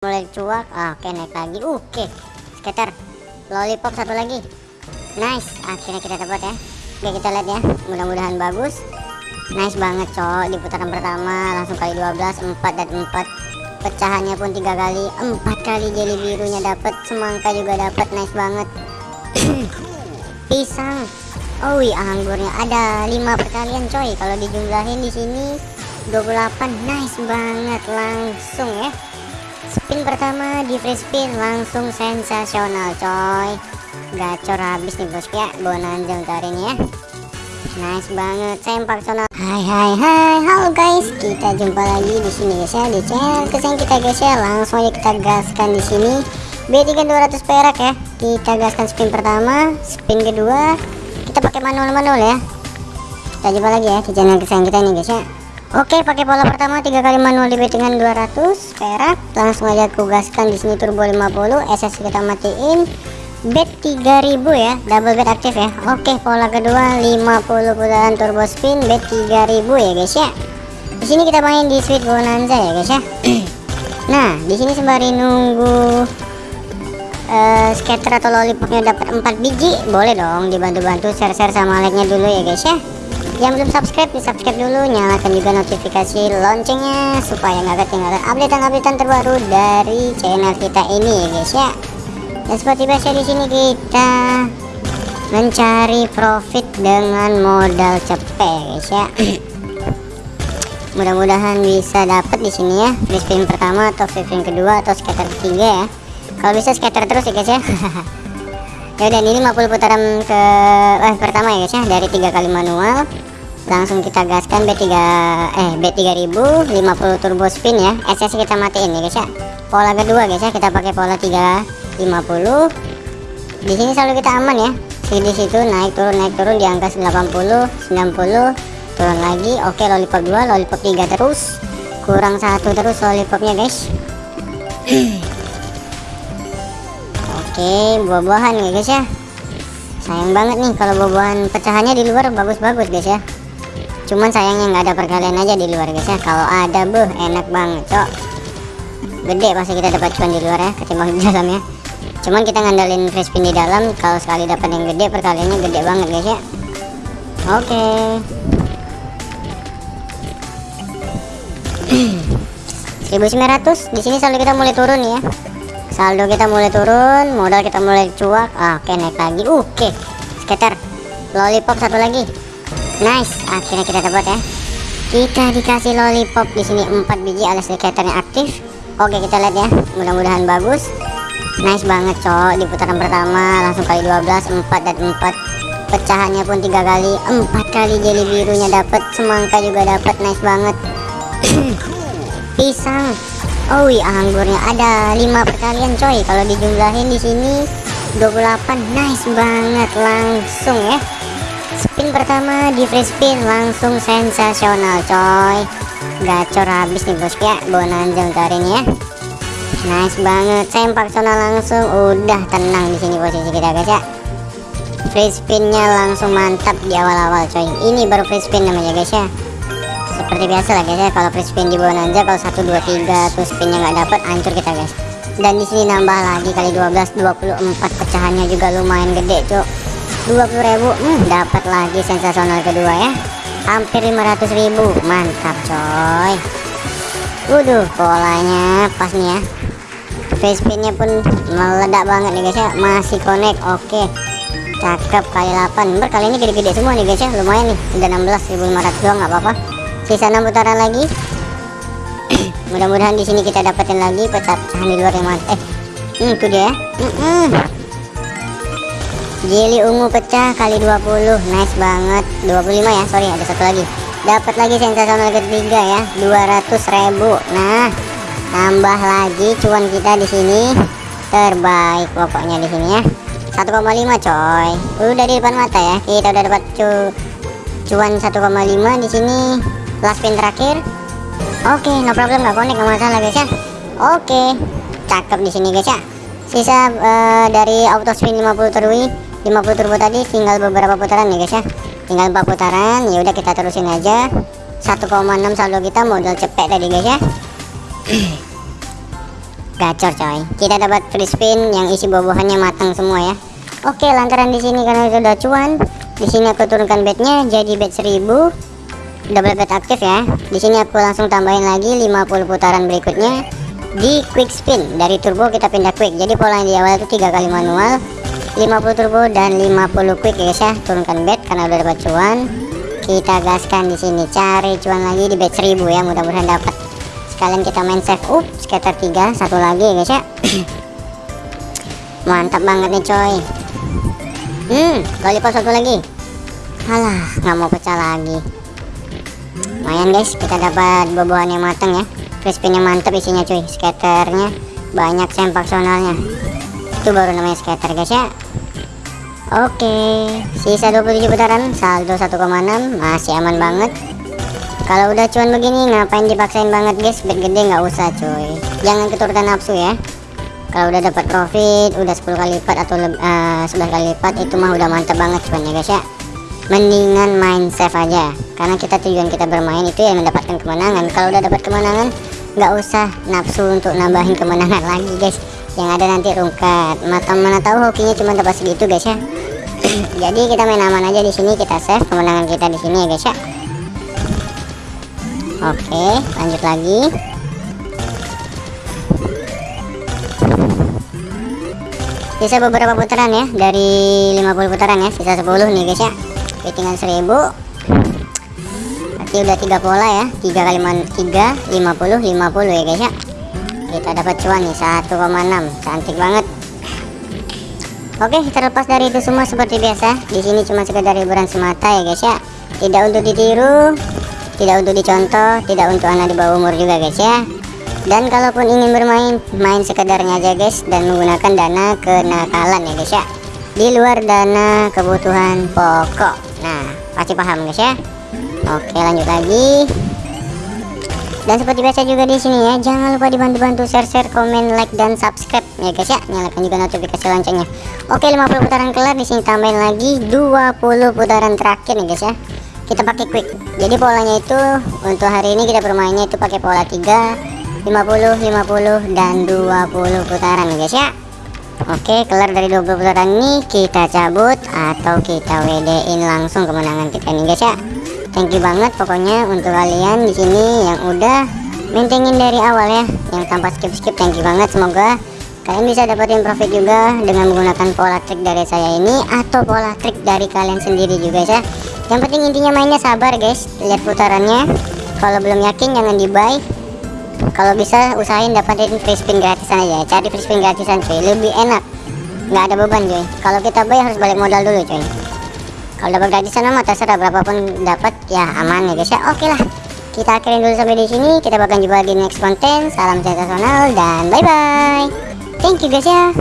mulai cuak. Ah, oke naik lagi. Oke. Skater lollipop satu lagi. Nice. Akhirnya kita dapat ya. Oke kita lihat ya. Mudah-mudahan bagus. Nice banget cok di putaran pertama langsung kali 12 4 dan 4 pecahannya pun tiga kali empat kali jelly birunya dapat. Semangka juga dapat. Nice banget. Pisang. Oh iya anggurnya. Ada lima perkalian coy. Kalau dijumlahin di sini 28 nice banget. Langsung ya spin pertama di free spin langsung sensasional coy. Gacor habis nih bosku ya bonanza untuk ini ya. Nice banget sempak sonal hai hai hai. Halo guys. Kita jumpa lagi di sini guys ya. Di channel kesayangan kita guys ya. Langsung aja kita gaskan di sini. B3 200 perak ya. Kita gaskan spin pertama spin kedua. Kita pakai manual-manual ya. Kita jumpa lagi ya di channel kesayangan kita ini guys ya Oke, pakai pola pertama tiga kali manual di bet dengan 200 perak. Langsung aja kugaskan di sini turbo 50, SS kita matiin. Bet 3000 ya, double bet aktif ya. Oke, pola kedua 50 putaran turbo spin bet 3000 ya guys ya. Di sini kita main di Sweet Bonanza ya guys ya. nah, di sini sembari nunggu uh, scatter atau lollipopnya dapat 4 biji, boleh dong dibantu-bantu share-share sama like-nya dulu ya guys ya yang belum subscribe di subscribe dulu nyalakan juga notifikasi loncengnya supaya nggak ketinggalan updatean-updatean terbaru dari channel kita ini ya guys ya. Dan seperti biasa di sini kita mencari profit dengan modal cepet ya guys ya. Mudah-mudahan bisa dapat di sini ya. Free spin pertama atau free spin kedua atau scatter ketiga ya. Kalau bisa scatter terus ya guys ya. Ya dan ini 50 putaran ke eh pertama ya guys ya. Dari tiga kali manual langsung kita gaskan B3 eh B3000 50 turbo spin ya. SS kita matiin ya guys ya. Pola kedua guys ya kita pakai pola 350 di sini selalu kita aman ya. Di situ naik turun naik turun di angka 80 90 turun lagi oke lollipop 2 lollipop 3 terus. Kurang satu terus lollipopnya guys. Oke buah-buahan ya guys ya. Sayang banget nih kalau buah-buahan pecahannya di luar bagus-bagus guys ya cuman sayangnya nggak ada perkalian aja di luar guys ya. Kalau ada buh enak banget cok. Gede pasti kita dapat cuan di luar ya ketimbang di dalam ya. Cuman kita ngandalin free spin di dalam kalau sekali dapat yang gede perkaliannya gede banget guys ya. Oke. Okay. 1900 di sini saldo kita mulai turun ya. Saldo kita mulai turun modal kita mulai cuak. Oke okay, naik lagi. Oke okay. skater lollipop satu lagi nice. Akhirnya kita dapat ya. Kita dikasih lollipop di sini 4 biji alias skaternya aktif. Oke kita lihat ya. Mudah-mudahan bagus. Nice banget cok di putaran pertama langsung kali 12 4 dan 4 pecahannya pun tiga kali empat kali jelly birunya dapat semangka juga dapat nice banget. Pisang. Oh iya anggurnya. Ada lima perkalian coy. Kalau dijumlahin di sini 28 nice banget. Langsung ya spin pertama di free spin langsung sensasional coy. Gacor habis nih bosku ya bonanza untuk hari ini ya. Nice banget. Sempak sonal langsung. Udah tenang di sini posisi kita guys ya. Free spinnya langsung mantap di awal-awal coy. Ini baru free spin namanya guys ya. Seperti biasa lah guys ya. Kalau free spin di bonanza kalau 1 2 3 tuh spinnya nggak dapat hancur kita guys. Dan di sini nambah lagi kali 12 24 pecahannya juga lumayan gede cok 20.000 hmm, dapat lagi sensasional kedua ya. Hampir 500.000 mantap coy. Waduh polanya pas nih ya. Face spinnya pun meledak banget nih guys ya. Masih connect oke. Cakep kali 8 berkali ini gede-gede semua nih guys ya. Lumayan nih udah 16.500 doang nggak apa-apa. Sisa 6 putaran lagi. Mudah-mudahan di sini kita dapetin lagi pecahan di luar yang mantap eh hmm, itu dia mm -mm. Jelly ungu pecah kali 20 nice banget. 25 ya sorry ada satu lagi. Dapat lagi sensasional ketiga ya 200.000 nah tambah lagi cuan kita di sini. Terbaik pokoknya di sini ya. 1,5 coy. Udah di depan mata ya kita udah dapat cu cuan 1,5 di sini. Last spin terakhir. Oke okay, no problem nggak connect nggak masalah guys ya. Oke okay. cakep di sini guys ya. Sisa uh, dari auto spin 50 terui 50 turbo tadi tinggal beberapa putaran ya guys ya. Tinggal 4 putaran ya udah kita terusin aja. 1,6 saldo kita modal cepet tadi guys ya. Gacor coy. Kita dapat free spin yang isi buah-buahannya matang semua ya. Oke lantaran di sini karena sudah cuan di sini aku turunkan bednya jadi bed 1000 double bed aktif ya. Di sini aku langsung tambahin lagi 50 putaran berikutnya di quick spin. Dari turbo kita pindah quick. Jadi pola di awal itu tiga kali manual 50 turbo dan 50 quick ya guys ya. Turunkan bed karena udah dapat cuan. Kita gaskan di sini. Cari cuan lagi di bed 1000 ya mudah-mudahan dapat. Sekalian kita main save up skater 3 satu lagi ya guys ya. Mantap banget nih coy. Hmm lollipop satu lagi. Alah nggak mau pecah lagi. Lumayan guys kita dapat buah-buahan yang matang ya. Crispinnya mantap isinya cuy. Skaternya banyak sempak sonalnya itu baru namanya skater guys ya. Oke sisa 27 putaran saldo 1,6 masih aman banget. Kalau udah cuan begini ngapain dipaksain banget guys? Bet gede nggak usah cuy. Jangan keturutan nafsu ya. Kalau udah dapat profit udah 10 kali lipat atau uh, 11 kali lipat itu mah udah mantap banget cuannya guys ya. Mendingan main save aja karena kita tujuan kita bermain itu yang mendapatkan kemenangan. Kalau udah dapat kemenangan nggak usah nafsu untuk nambahin kemenangan lagi guys yang ada nanti rungkat. Mata mana tahu hokinya cuma dapat segitu guys ya. Jadi kita main aman aja di sini. Kita save kemenangan kita di sini ya guys ya. Oke lanjut lagi. Sisa beberapa putaran ya. Dari 50 putaran ya. Sisa 10 nih guys ya. Tinggal 1000 berarti udah tiga pola ya. Tiga kali tiga lima puluh lima puluh ya guys ya kita dapat cuan nih 1,6 cantik banget. Oke terlepas dari itu semua seperti biasa di sini cuma sekedar hiburan semata ya guys ya. Tidak untuk ditiru tidak untuk dicontoh tidak untuk anak di bawah umur juga guys ya. Dan kalaupun ingin bermain main sekedarnya aja guys dan menggunakan dana kenakalan ya guys ya. Di luar dana kebutuhan pokok. Nah pasti paham guys ya. Oke lanjut lagi dan seperti biasa juga di sini ya jangan lupa dibantu-bantu share share komen like dan subscribe ya guys ya. Nyalakan juga notifikasi loncengnya. Oke 50 putaran kelar di sini tambahin lagi 20 putaran terakhir nih guys ya. Kita pakai quick. Jadi polanya itu untuk hari ini kita bermainnya itu pakai pola 3 50 50 dan 20 putaran nih guys ya. Oke kelar dari 20 putaran ini kita cabut atau kita WD in langsung kemenangan kita nih guys ya thank you banget pokoknya untuk kalian di sini yang udah maintainin dari awal ya. Yang tanpa skip skip thank you banget. Semoga kalian bisa dapetin profit juga dengan menggunakan pola trik dari saya ini atau pola trik dari kalian sendiri juga ya. Yang penting intinya mainnya sabar guys. Lihat putarannya. Kalau belum yakin jangan di buy kalau bisa usahain dapetin free spin gratisan aja. Cari free spin gratisan cuy. Lebih enak. Nggak ada beban cuy. Kalau kita buy harus balik modal dulu cuy kalau dapat gratisan mah terserah berapapun dapat ya aman ya guys ya. Oke lah kita akhirin dulu sampai di sini. Kita bakal jumpa di next konten. Salam sensasional dan bye bye thank you guys ya